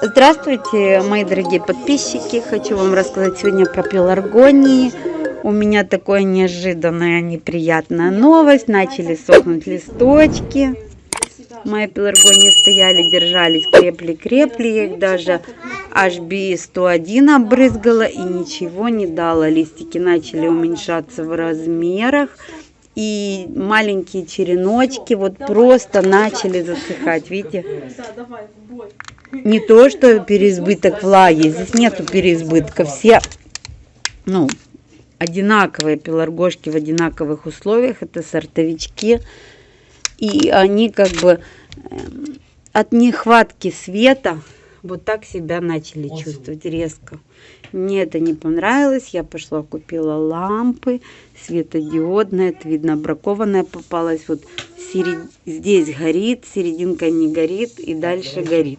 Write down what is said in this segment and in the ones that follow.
Здравствуйте, мои дорогие подписчики. Хочу вам рассказать сегодня про пеларгонии. У меня такая неожиданная, неприятная новость. Начали сохнуть листочки. Мои пеларгонии стояли, держались, крепли-крепли. Я их даже HB101 обрызгала и ничего не дала. Листики начали уменьшаться в размерах и маленькие череночки вот просто начали засыхать, видите? Не то, что переизбыток влаги, здесь нету переизбытка, все, ну, одинаковые пеларгошки в одинаковых условиях, это сортовички, и они как бы эм, от нехватки света вот так себя начали чувствовать резко. Мне это не понравилось. Я пошла, купила лампы светодиодные. Это видно, бракованная попалась. Вот серед... здесь горит, серединка не горит и дальше горит.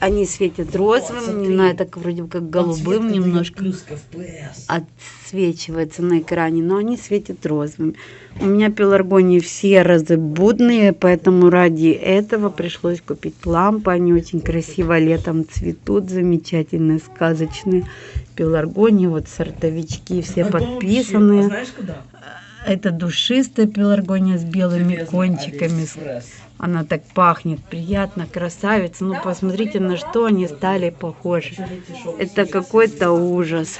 Они светят розовым, не знаю, так вроде как голубым немножко отсвечивается на экране, но они светят розовым. У меня пеларгонии все разобудные, поэтому ради этого пришлось купить лампы. Они очень красиво летом цветут, замечательные, сказочные пеларгонии. Вот сортовички все подписанные. Это душистая пеларгония с белыми кончиками. Она так пахнет, приятно, красавица. Ну, посмотрите, на что они стали похожи. Это какой-то ужас.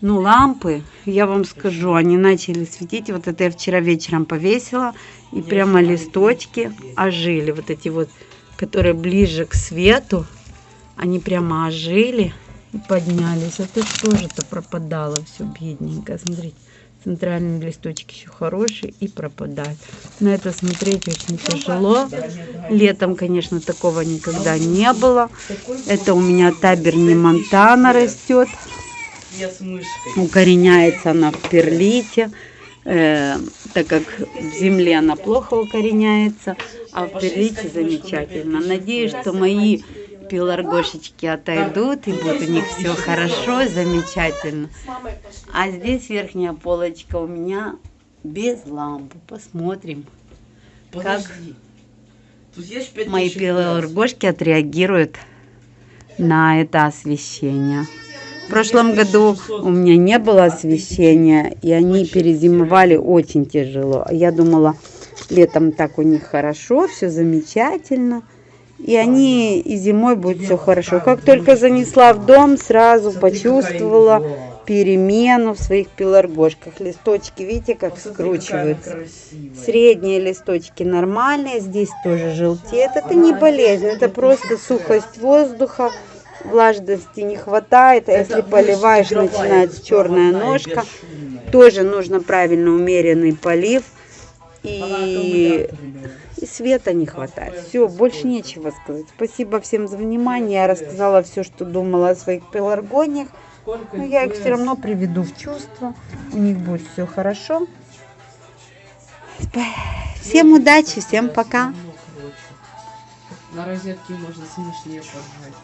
Ну, лампы, я вам скажу, они начали светить. Вот это я вчера вечером повесила. И прямо листочки ожили. Вот эти вот, которые ближе к свету. Они прямо ожили и поднялись. А тут тоже-то пропадало все бедненько. Смотрите центральные листочки еще хорошие и пропадают. На это смотреть очень тяжело. Летом, конечно, такого никогда не было. Это у меня таберни Монтана растет. Укореняется она в перлите. Э, так как в земле она плохо укореняется, а в перлите замечательно. Надеюсь, что мои пеларгошечки отойдут, и будет у них все хорошо, замечательно. А здесь верхняя полочка у меня без лампы. Посмотрим, как мои пеларгошки отреагируют на это освещение. В прошлом году у меня не было освещения, и они перезимовали очень тяжело. Я думала, летом так у них хорошо, все замечательно. И они и зимой будет все хорошо. Как только занесла в дом, сразу почувствовала перемену в своих пеларгошках. Листочки, видите, как скручиваются. Средние листочки нормальные, здесь тоже желтеет. Это не болезнь, это просто сухость воздуха. Влажности не хватает, а если поливаешь, начинается черная ножка. Тоже нужно правильно умеренный полив. И и света не хватает. Все, больше нечего сказать. Спасибо всем за внимание. Я рассказала все, что думала о своих пеларгониях. Но я их все равно приведу в чувство. У них будет все хорошо. Всем удачи, всем пока. На розетке можно смешнее поржать.